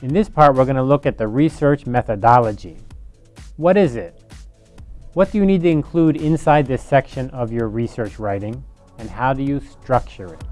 In this part, we're going to look at the research methodology. What is it? What do you need to include inside this section of your research writing? And how do you structure it?